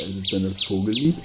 Ist es dann das Vogellied?